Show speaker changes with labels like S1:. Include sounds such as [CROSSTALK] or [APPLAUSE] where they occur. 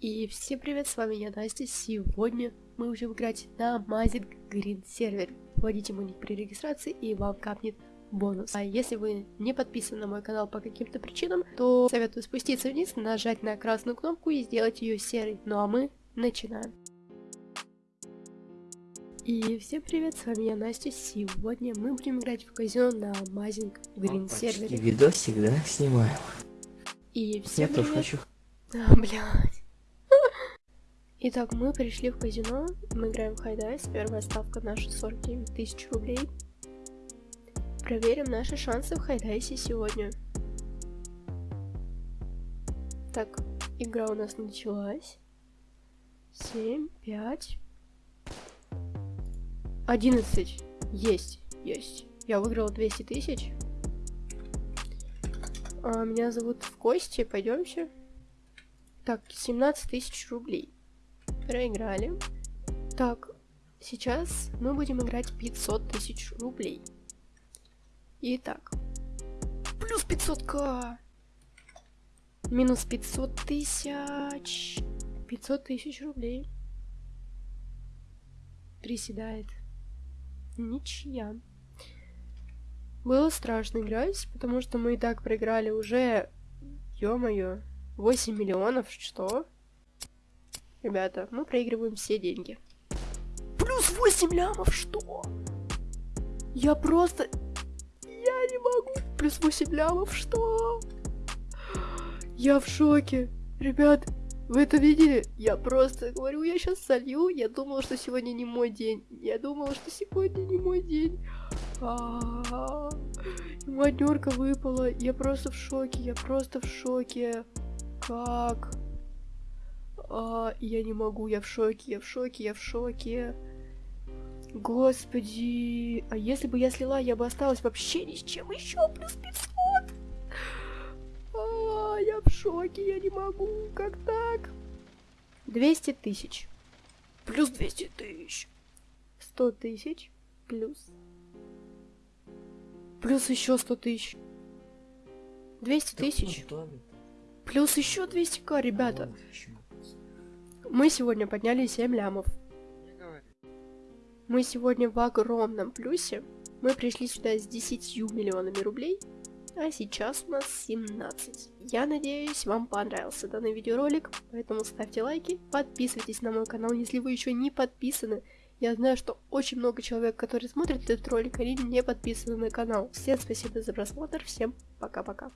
S1: И всем привет, с вами я, Настя. Сегодня мы будем играть на Amazing Green сервер. Вводите мой ник при регистрации и вам капнет бонус. А если вы не подписаны на мой канал по каким-то причинам, то советую спуститься вниз, нажать на красную кнопку и сделать ее серой. Ну а мы начинаем. И всем привет, с вами я, Настя. Сегодня мы будем играть в казино на Amazing Green сервере.
S2: видосик, да, снимаем?
S1: И всем
S2: Я
S1: привет.
S2: тоже хочу.
S1: А, [LAUGHS] блядь. Итак, мы пришли в казино, мы играем в Хайдайс, первая ставка наша 49 тысяч рублей. Проверим наши шансы в Хайдайсе сегодня. Так, игра у нас началась. 7, 5, 11. Есть, есть. Я выиграла 200 тысяч. А, меня зовут в Кости, пойдемте. Так, 17 тысяч рублей. Проиграли. Так, сейчас мы будем играть 500 тысяч рублей. Итак. Плюс 500к. Минус 500 тысяч. 500 тысяч рублей. Приседает. Ничья. Было страшно играть, потому что мы и так проиграли уже, ё-моё, 8 миллионов, что? Ребята, мы проигрываем все деньги. Плюс 8 лямов, что? Я просто... Я не могу. Плюс 8 лямов, что? Я в шоке. Ребят, вы это видели? Я просто говорю, я сейчас солью. Я думала, что сегодня не мой день. Я думала, что сегодня не мой день. А-а-а. Моднерка выпала. Я просто в шоке. Я просто в шоке. Как? А, я не могу, я в шоке, я в шоке, я в шоке. Господи, а если бы я слила, я бы осталась вообще ни с чем еще, плюс 500. А, я в шоке, я не могу, как так? 200 тысяч. Плюс 200 тысяч. 100 тысяч. Плюс. Плюс еще 100 тысяч. 200 тысяч. Плюс еще 200к, ребята. Мы сегодня подняли 7 лямов. Мы сегодня в огромном плюсе. Мы пришли сюда с 10 миллионами рублей, а сейчас у нас 17. Я надеюсь, вам понравился данный видеоролик, поэтому ставьте лайки, подписывайтесь на мой канал, если вы еще не подписаны. Я знаю, что очень много человек, которые смотрят этот ролик, они не подписаны на канал. Всем спасибо за просмотр, всем пока-пока.